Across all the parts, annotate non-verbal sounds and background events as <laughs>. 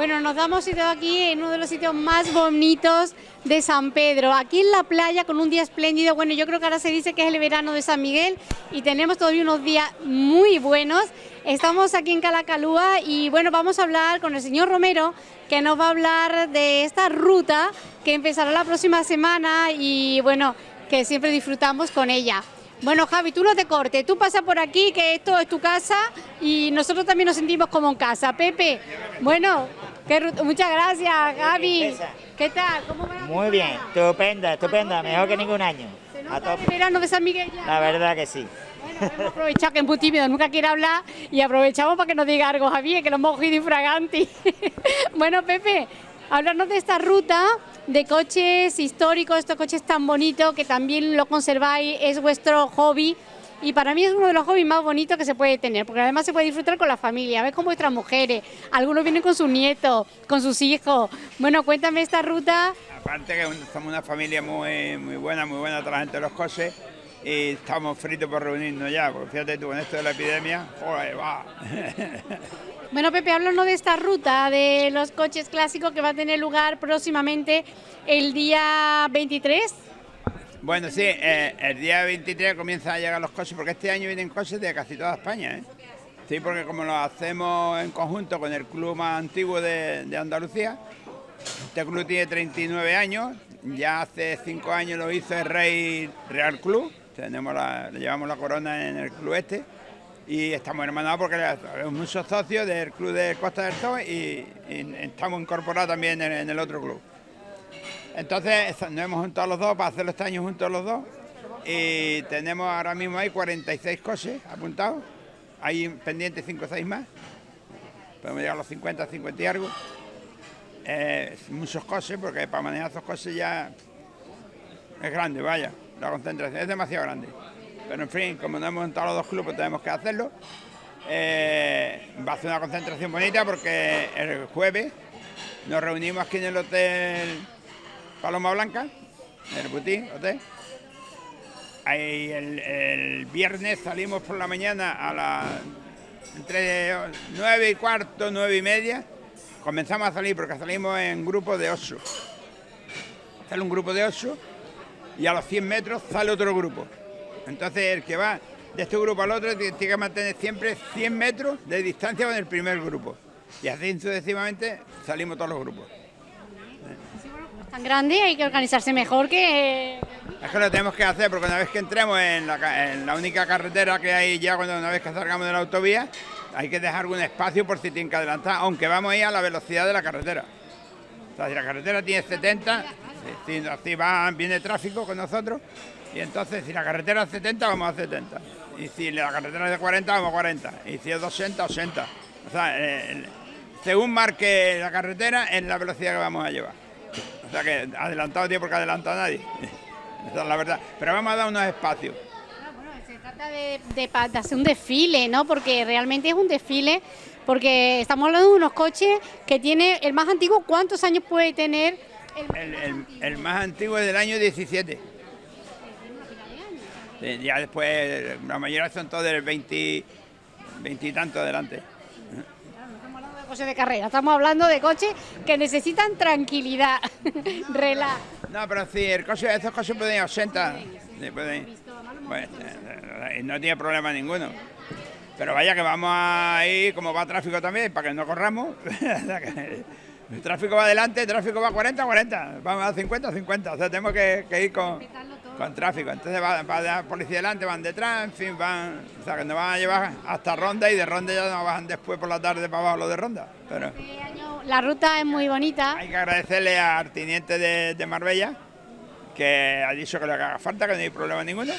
Bueno, nos damos sitio aquí en uno de los sitios más bonitos de San Pedro, aquí en la playa con un día espléndido. Bueno, yo creo que ahora se dice que es el verano de San Miguel y tenemos todavía unos días muy buenos. Estamos aquí en Calacalúa y bueno, vamos a hablar con el señor Romero que nos va a hablar de esta ruta que empezará la próxima semana y bueno, que siempre disfrutamos con ella. Bueno, Javi, tú no te cortes, tú pasa por aquí, que esto es tu casa y nosotros también nos sentimos como en casa. Pepe, bueno, muchas gracias, Javi. ¿Qué tal? ¿Cómo va Muy bien, estupenda, estupenda, mejor que ningún año. ¿Se nota el verano de San Miguel ya? La verdad que sí. Bueno, hemos aprovechado que es muy tímido, nunca quiere hablar y aprovechamos para que nos diga algo, Javi, que lo hemos cogido infraganti. <laughs> bueno, Pepe, hablarnos de esta ruta de coches históricos, estos coches tan bonitos que también lo conserváis, es vuestro hobby y para mí es uno de los hobbies más bonitos que se puede tener, porque además se puede disfrutar con la familia, ves con vuestras mujeres, algunos vienen con sus nietos, con sus hijos. Bueno, cuéntame esta ruta. Aparte que somos una familia muy, muy buena, muy buena toda la gente de los coches y estamos fritos por reunirnos ya, porque fíjate tú, con esto de la epidemia, joder, va. <laughs> Bueno, Pepe, háblanos de esta ruta de los coches clásicos que va a tener lugar próximamente el día 23. Bueno, sí, eh, el día 23 comienzan a llegar los coches, porque este año vienen coches de casi toda España, ¿eh? Sí, porque como lo hacemos en conjunto con el club más antiguo de, Andalucía, este club tiene 39 años, ya hace 5 años lo hizo el Rey Real Club, tenemos le llevamos la corona en el club este, y estamos hermanados porque somos muchos socios del club de Costa del Sol y, estamos incorporados también en, el otro club. Entonces nos hemos juntado los dos para hacerlo este año juntos los dos y tenemos ahora mismo hay 46 coches apuntados, hay pendientes 5 o 6 más, podemos llegar a los 50, 50 y algo. Eh, muchos coches porque para manejar esos coches ya es grande, vaya, la concentración es demasiado grande. Pero en fin, como no hemos entrado los dos clubes, tenemos que hacerlo. Eh, va a ser una concentración bonita porque el jueves nos reunimos aquí en el Hotel Paloma Blanca, en el Butín Hotel. El, viernes salimos por la mañana a las entre nueve y cuarto, nueve y media. Comenzamos a salir porque salimos en grupo de ocho. Sale un grupo de ocho y a los 100 metros sale otro grupo. Entonces el que va de este grupo al otro tiene que mantener siempre 100 metros de distancia con el primer grupo. Y así sucesivamente salimos todos los grupos. Tan grande hay que organizarse mejor que... Es que lo tenemos que hacer porque una vez que entremos en la, única carretera que hay ya cuando una vez que salgamos de la autovía, hay que dejar algún espacio por si tienen que adelantar, aunque vamos a ir a la velocidad de la carretera. O sea, si la carretera tiene 70, si, va, viene tráfico con nosotros, y entonces, si la carretera es 70, vamos a 70. Y si la carretera es de 40, vamos a 40. Y si es de 80, 80. O sea, según marque la carretera, es la velocidad que vamos a llevar. O sea que adelantado tiene porque adelanta a nadie. <laughs> Esa es la verdad. Pero vamos a dar unos espacios. Ah, bueno, se trata de, de, hacer un desfile, ¿no? Porque realmente es un desfile, porque estamos hablando de unos coches que tiene el más antiguo, ¿cuántos años puede tener? El, el, el más antiguo es del año 17 ya después, la mayoría son todos del 20, 20 y tanto adelante. No hablando de carrera, estamos hablando de coches que necesitan tranquilidad, <laughs> relax. No, pero sí, el coche, estos coches pueden ir a 80, pues, eh, no tiene problema ninguno. Pero vaya que vamos a ir, como va tráfico también, para que no corramos. <laughs> el tráfico va adelante, el tráfico va a 40, 40, vamos a 50, 50. O sea, tenemos que ir con con tráfico. Entonces va, la policía delante, van detrás, en fin, van, o sea, que nos van a llevar hasta Ronda y de Ronda ya nos bajan después por la tarde para abajo lo de Ronda. Pero este año la ruta es muy bonita. Hay que agradecerle al teniente de, Marbella que ha dicho que le haga falta, que no hay problema ninguno.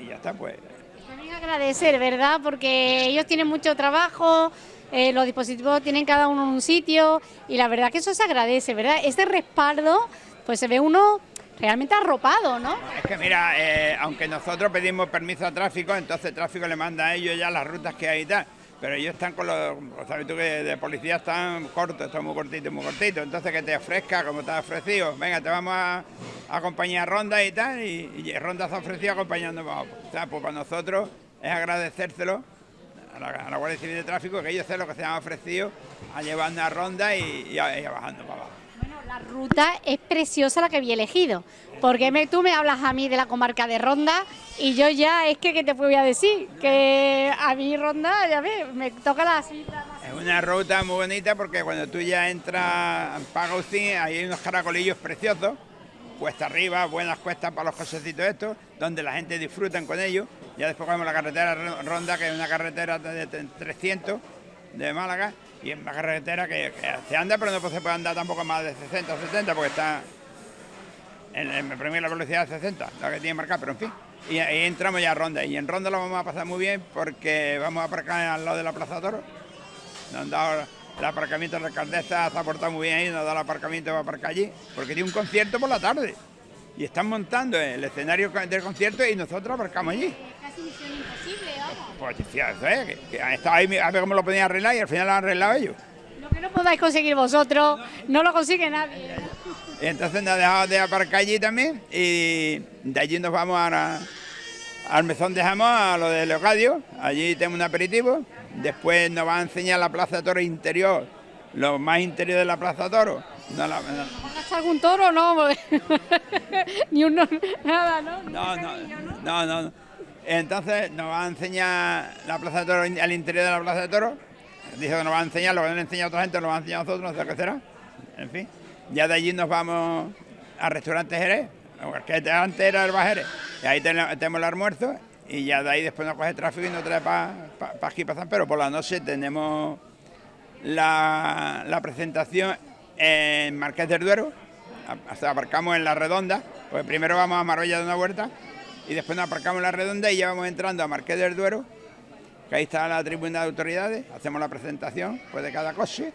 Y ya está, pues. También agradecer, ¿verdad? Porque ellos tienen mucho trabajo, eh, los dispositivos tienen cada uno en un sitio y la verdad que eso se agradece, ¿verdad? Ese respaldo, pues se ve uno realmente arropado, ¿no? Es que mira, eh, aunque nosotros pedimos permiso a tráfico, entonces tráfico le manda a ellos ya las rutas que hay y tal. Pero ellos están con los, sabes tú que de policía están cortos, están muy cortitos, muy cortitos. Entonces que te ofrezca, como te ha ofrecido, venga, te vamos a, acompañar a Ronda y tal, y, Ronda se ha ofrecido acompañándonos. O sea, pues para nosotros es agradecérselo a la, a Guardia Civil de Tráfico, que ellos hacen lo que se han ofrecido a llevar una ronda y, y a- y a bajando para abajo. Ruta es preciosa la que había elegido, porque me- tú me hablas a mí de la comarca de Ronda y yo ya es que, ¿qué te voy a decir? Que a mí Ronda, ya ves, me toca la. Es una ruta muy bonita porque cuando tú ya entras en Pagaucín, ahí hay unos caracolillos preciosos, cuesta arriba, buenas cuestas para los cochecitos estos, donde la gente disfrutan con ellos. Ya después cogemos la carretera Ro- Ronda, que es una carretera de 300 de Málaga, y es una carretera que, se anda, pero no se puede andar tampoco más de 60 o 70 porque está en, en la velocidad de 60, la que tiene marcada, pero en fin. Y ahí entramos ya a Ronda, y en Ronda lo vamos a pasar muy bien porque vamos a aparcar al lado de la Plaza Toro. Nos han dado el aparcamiento de la alcaldesa, se ha portado muy bien ahí, nos ha dado el aparcamiento para aparcar allí, porque tiene un concierto por la tarde. Y están montando el escenario del concierto y nosotros aparcamos allí. Es casi imposible. Pues decía, eso es, que, han estado ahí a ver cómo lo podían arreglar y al final lo han arreglado ellos. Lo que no podáis conseguir vosotros, no lo consigue nadie. Entonces nos ha dejado de aparcar allí también y de allí nos vamos a al mesón de jamón, a lo de Leocadio. Allí tenemos un aperitivo. Después nos va a enseñar la Plaza de Toro interior, lo más interior de la Plaza Toro. No, la- no, ¿Van a algún toro no? <laughs> Ni uno, nada, ¿no? No, no, no, no, no. Entonces nos va a enseñar la Plaza de Toro, al interior de la Plaza de Toro. Dice que nos va a enseñar, lo que no le enseña a otra gente, lo va a enseñar a nosotros, no sé qué será. En fin, ya de allí nos vamos al restaurante Jerez, que antes era el Bajerez. Y ahí tenemos, el almuerzo y ya de ahí después nos coge tráfico y nos trae para aquí, para San Pedro. Por la noche tenemos la, presentación en Marqués del Duero, hasta aparcamos en la redonda, pues primero vamos a Marbella de una vuelta y después nos aparcamos en la redonda y ya vamos entrando a Marqués del Duero, que ahí está la tribuna de autoridades, hacemos la presentación pues, de cada coche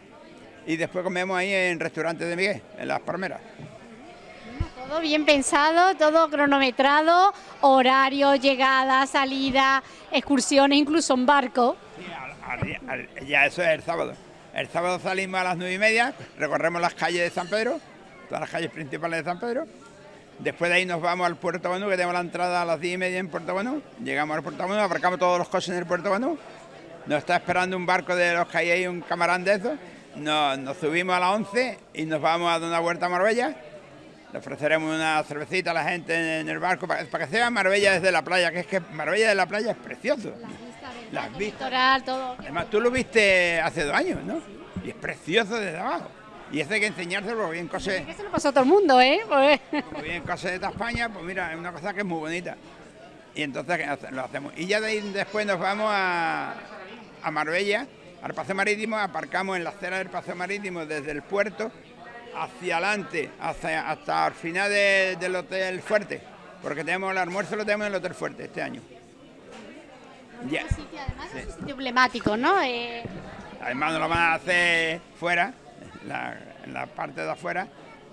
y después comemos ahí en restaurante de Miguel, en Las Palmeras. Todo bien pensado, todo cronometrado, horario, llegada, salida, excursiones, incluso en barco. Sí, al- al- al- ya eso es el sábado. El sábado salimos a las nueve y media, recorremos las calles de San Pedro, todas las calles principales de San Pedro. Después de ahí nos vamos al Puerto Banú, que tenemos la entrada a las diez y media en Puerto Banú. Llegamos al Puerto Banú, aparcamos todos los coches en el Puerto Banú. Nos está esperando un barco de los que hay ahí, un camarán de esos. Nos, nos subimos a las 11 y nos vamos a dar una vuelta a Marbella. Le ofreceremos una cervecita a la gente en el barco para, para que se vea Marbella desde la playa, que es que Marbella de la playa es precioso. Las vistas. Litoral, todo. Además, tú lo viste hace dos años, ¿no? Y es precioso desde abajo. Y eso hay que enseñárselo porque bien cosas, Eso lo pasó a todo el mundo, ¿eh? Pues- como bien cosas de toda España, pues mira, es una cosa que es muy bonita. Y entonces ¿qué hace- lo hacemos. Y ya de ahí después nos vamos a, a Marbella, al paseo marítimo, aparcamos en la acera del paseo marítimo desde el puerto hacia adelante, hasta, hasta el final de- del Hotel Fuerte, porque tenemos el almuerzo lo tenemos en el Hotel Fuerte este año. Ya. Sitio, además, es un sitio emblemático, ¿no? Eh, Además nos lo van a hacer fuera, la, en la parte de afuera,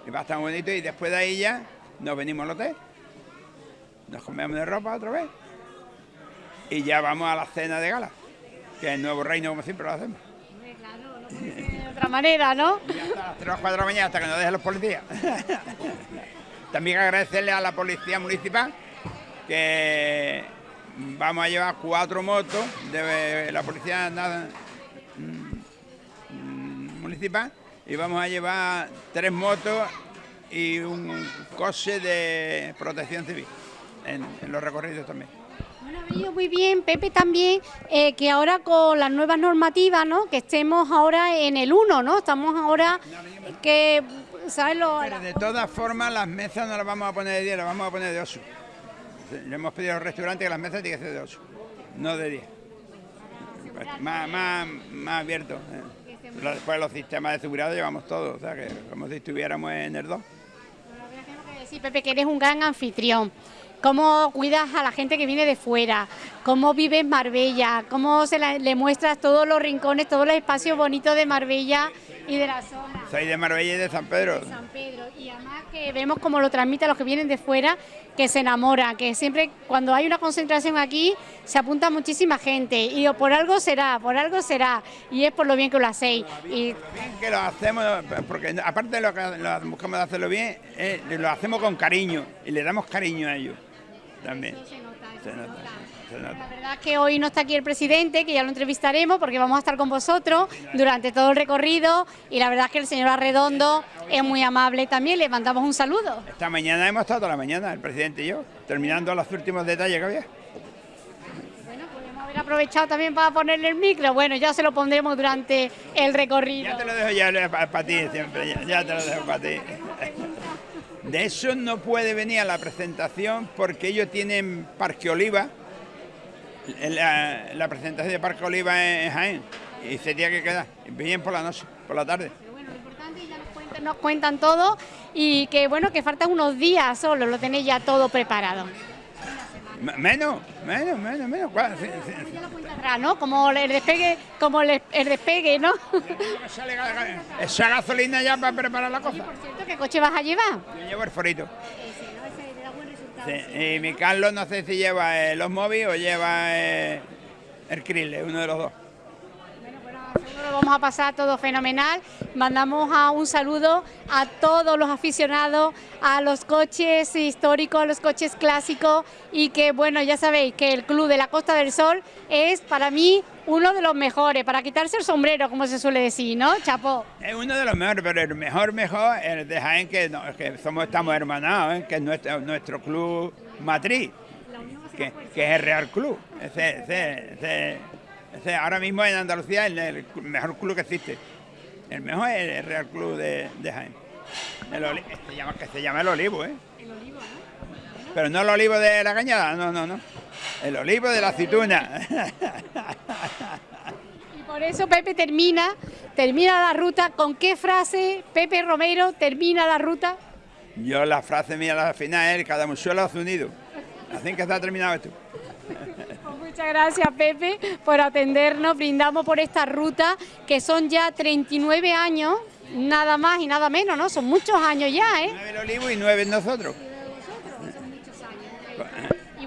y va a estar muy bonito. Y después de ahí ya nos venimos al hotel, nos comemos de ropa otra vez, y ya vamos a la cena de gala, que es el nuevo reino como siempre lo hacemos. hombre, claro, no puede ser de otra manera, ¿no? <laughs> Y hasta las 3 o 4 de la mañana hasta que nos dejen los policías. <laughs> También agradecerle a la policía municipal que vamos a llevar cuatro motos de la policía na- mm, municipal y vamos a llevar tres motos y un coche de protección civil en, en los recorridos también. Bueno, ha venido muy bien, Pepe, también, eh, que ahora con las nuevas normativas, ¿no? Que estemos ahora en el 1, ¿no? Estamos ahora que, ¿sabes? Lo, Pero de todas formas las mesas no las vamos a poner de 10, las vamos a poner de 8. Le hemos pedido al restaurante que las mesas tienen que ser de 8, no de 10. Pues Más, más, más abierto. eh. Pero Después los sistemas de seguridad los llevamos todos, o sea que como si estuviéramos en el 2. Tengo que decir, Pepe, que eres un gran anfitrión. Cómo cuidas a la gente que viene de fuera, cómo vives Marbella, cómo se le muestras todos los rincones, todos los espacios bonitos de Marbella y de la zona. Soy de Marbella y de San Pedro. de San Pedro. Y además que vemos cómo lo transmite a los que vienen de fuera, que se enamoran, que siempre cuando hay una concentración aquí se apunta muchísima gente. Y digo, por algo será, por algo será. Y es por lo bien que lo hacéis. Y Lo bien que lo hacemos, porque aparte de lo que lo buscamos de hacerlo bien, eh, lo hacemos con cariño y le damos cariño a ellos también. se nota, eso Se nota, nota. se se La verdad es que hoy no está aquí el presidente, que ya lo entrevistaremos porque vamos a estar con vosotros durante todo el recorrido y la verdad es que el señor Arredondo es muy amable también, le mandamos un saludo. Esta mañana hemos estado toda la mañana, el presidente y yo, terminando los últimos detalles que había. Bueno, podemos haber aprovechado también para ponerle el micro, bueno, ya se lo pondremos durante el recorrido. Ya te lo dejo ya para ti siempre, ya, ya te lo dejo para ti. De eso no puede venir a la presentación porque ellos tienen Parque Oliva, la, la presentación de Parque Oliva en Jaén, y se tiene que quedar, bien por la noche, por la tarde. Pero bueno, lo importante ya nos cuentan, nos cuentan todo y que bueno, que faltan unos días solo, lo tenéis ya todo preparado. Menos, menos, menos, menos. ¿cuál? Sí, sí, atrás, ¿no? Como el despegue, como el, el despegue, ¿no? <laughs> Esa gasolina ya para preparar la cosa. Por cierto, ¿qué coche vas a llevar? Yo llevo el forito. Ese, ¿no? Ese te da buen resultado. Y mi Carlos no sé si lleva eh, los móviles o lleva eh, el Krille, uno de los dos. Bueno, bueno, seguro lo vamos a pasar todo fenomenal. Mandamos un saludo a todos los aficionados a los coches históricos, a los coches clásicos y que bueno, ya sabéis que el Club de la Costa del Sol es para mí uno de los mejores, para quitarse el sombrero, como se suele decir, ¿no? Chapó. Es uno de los mejores, pero el mejor, mejor, el de Jaén, que, no, que somos, estamos hermanados, ¿eh? que es nuestro, nuestro club matriz, que, que es el Real Club. Ese, ese, ese- ese ahora mismo en Andalucía es el mejor club que existe. El mejor es el Real Club de, de Jaén. El se llama, que se llama el olivo, ¿eh? Pero no el olivo de la cañada, no, no, no. El olivo de la aceituna. Y por eso Pepe termina, termina la ruta. ¿Con qué frase Pepe Romero termina la ruta? Yo la frase mía al final es cada musuelo a su nido. Así que está terminado esto. Pues muchas gracias Pepe por atendernos, brindamos por esta ruta que son ya 39 años, nada más y nada menos, ¿no? Son muchos años ya, ¿eh? Nueve el olivo y nueve nosotros.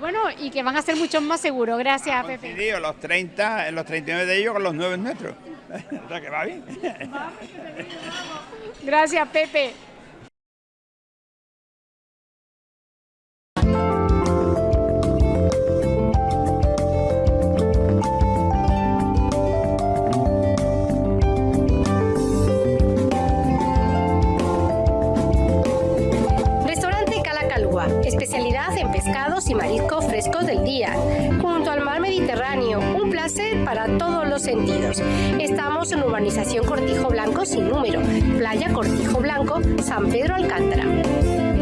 Bueno, y que van a ser muchos más seguros, gracias Pepe. Coincidido los 30, los 39 de ellos con los nueve nuestros. <laughs> O sea que va bien. Gracias Pepe. Pescados y mariscos frescos del día, junto al mar Mediterráneo, un placer para todos los sentidos. Estamos en urbanización Cortijo Blanco sin número, playa Cortijo Blanco, San Pedro Alcántara.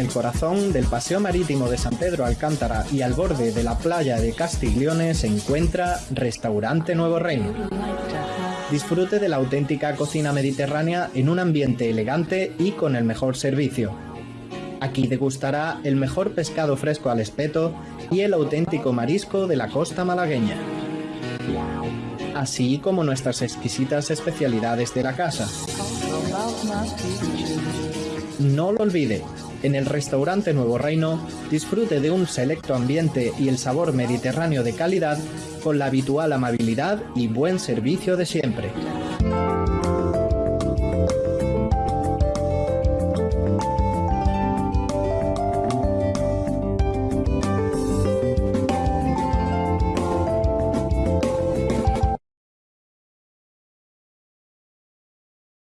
El corazón del Paseo Marítimo de San Pedro Alcántara y al borde de la playa de Castiglione se encuentra Restaurante Nuevo Reino. Disfrute de la auténtica cocina mediterránea en un ambiente elegante y con el mejor servicio. Aquí degustará el mejor pescado fresco al espeto y el auténtico marisco de la costa malagueña. Así como nuestras exquisitas especialidades de la casa. No lo olvide, en el restaurante Nuevo Reino disfrute de un selecto ambiente y el sabor mediterráneo de calidad con la habitual amabilidad y buen servicio de siempre.